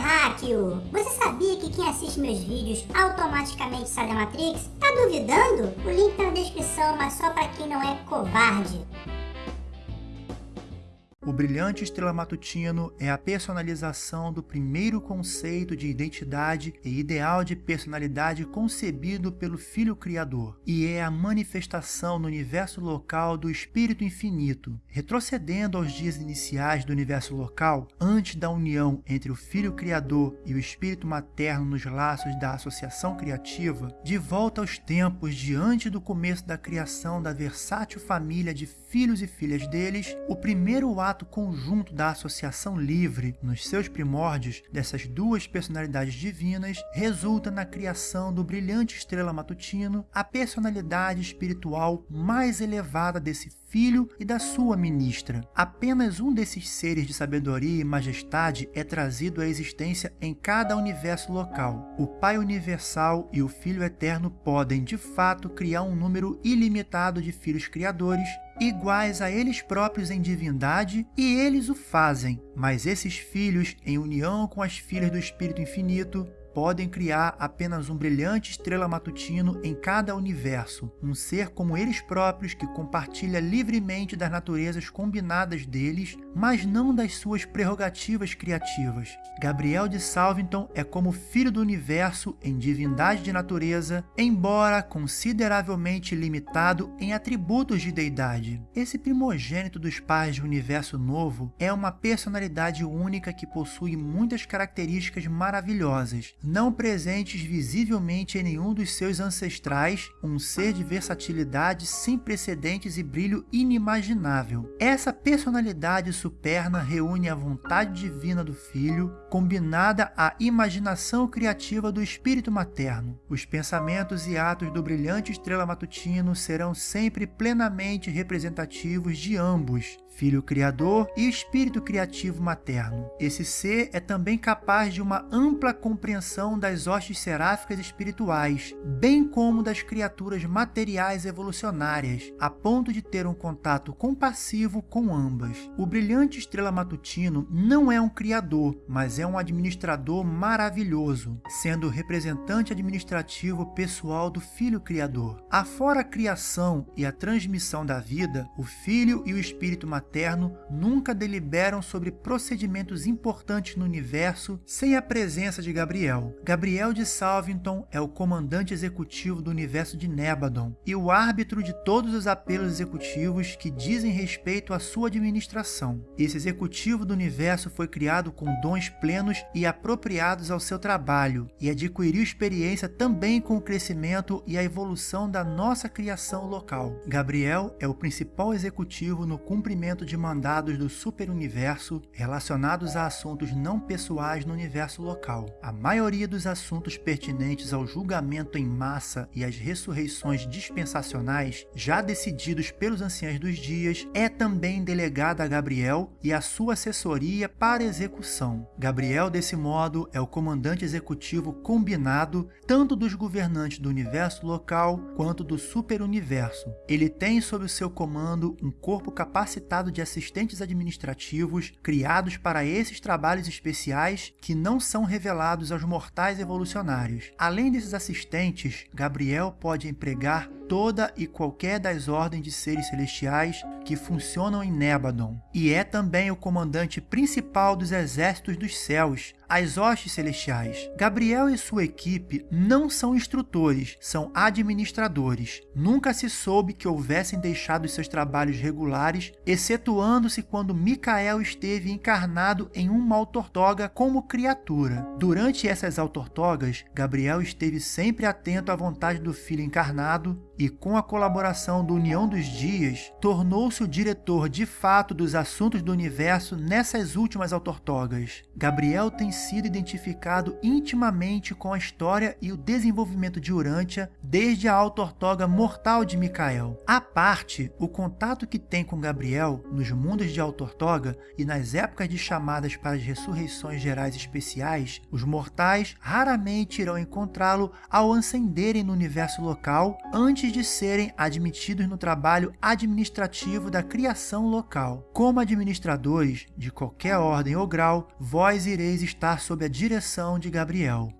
terráqueo! Você sabia que quem assiste meus vídeos automaticamente sai da Matrix? Tá duvidando? O link tá na descrição, mas só pra quem não é covarde. O brilhante estrela matutino é a personalização do primeiro conceito de identidade e ideal de personalidade concebido pelo Filho Criador, e é a manifestação no universo local do Espírito Infinito. Retrocedendo aos dias iniciais do universo local, antes da união entre o Filho Criador e o Espírito Materno nos laços da associação criativa, de volta aos tempos diante do começo da criação da versátil família de filhos e filhas deles, o primeiro ato ato conjunto da associação livre nos seus primórdios dessas duas personalidades divinas resulta na criação do brilhante estrela matutino, a personalidade espiritual mais elevada desse filho e da sua ministra. Apenas um desses seres de sabedoria e majestade é trazido à existência em cada universo local. O Pai Universal e o Filho Eterno podem, de fato, criar um número ilimitado de filhos criadores iguais a eles próprios em divindade, e eles o fazem. Mas esses filhos, em união com as filhas do Espírito Infinito, podem criar apenas um brilhante estrela matutino em cada universo, um ser como eles próprios que compartilha livremente das naturezas combinadas deles, mas não das suas prerrogativas criativas. Gabriel de Salvington é como filho do universo em divindade de natureza, embora consideravelmente limitado em atributos de deidade. Esse primogênito dos pais do universo novo é uma personalidade única que possui muitas características maravilhosas, não presentes visivelmente em nenhum dos seus ancestrais, um ser de versatilidade sem precedentes e brilho inimaginável. Essa personalidade superna reúne a vontade divina do filho, combinada à imaginação criativa do espírito materno. Os pensamentos e atos do brilhante estrela matutino serão sempre plenamente representativos de ambos, Filho Criador e Espírito Criativo Materno. Esse ser é também capaz de uma ampla compreensão das hostes seráficas espirituais, bem como das criaturas materiais evolucionárias, a ponto de ter um contato compassivo com ambas. O brilhante estrela matutino não é um criador, mas é um administrador maravilhoso, sendo representante administrativo pessoal do Filho Criador. Afora a criação e a transmissão da vida, o Filho e o Espírito Materno nunca deliberam sobre procedimentos importantes no universo sem a presença de Gabriel. Gabriel de Salvington é o comandante executivo do universo de Nebadon e o árbitro de todos os apelos executivos que dizem respeito à sua administração. Esse executivo do universo foi criado com dons plenos e apropriados ao seu trabalho e adquiriu experiência também com o crescimento e a evolução da nossa criação local. Gabriel é o principal executivo no cumprimento de mandados do superuniverso relacionados a assuntos não pessoais no universo local. A maioria dos assuntos pertinentes ao julgamento em massa e às ressurreições dispensacionais, já decididos pelos anciãos dos dias, é também delegada a Gabriel e a sua assessoria para execução. Gabriel, desse modo, é o comandante executivo combinado tanto dos governantes do universo local quanto do superuniverso. Ele tem sob o seu comando um corpo capacitado de assistentes administrativos criados para esses trabalhos especiais que não são revelados aos mortais evolucionários. Além desses assistentes, Gabriel pode empregar toda e qualquer das ordens de seres celestiais que funcionam em Nebadon, e é também o comandante principal dos exércitos dos céus, as hostes celestiais. Gabriel e sua equipe não são instrutores, são administradores. Nunca se soube que houvessem deixado seus trabalhos regulares, excetuando-se quando Micael esteve encarnado em uma autortoga como criatura. Durante essas autortogas, Gabriel esteve sempre atento à vontade do filho encarnado e, com a colaboração do União dos Dias, tornou-se o diretor de fato dos assuntos do universo nessas últimas autortogas. Gabriel tem sido identificado intimamente com a história e o desenvolvimento de Urântia desde a autortoga mortal de Micael. À parte, o contato que tem com Gabriel nos mundos de autortoga e nas épocas de chamadas para as ressurreições gerais especiais, os mortais raramente irão encontrá-lo ao ascenderem no universo local antes antes de serem admitidos no trabalho administrativo da criação local. Como administradores de qualquer ordem ou grau, vós ireis estar sob a direção de Gabriel.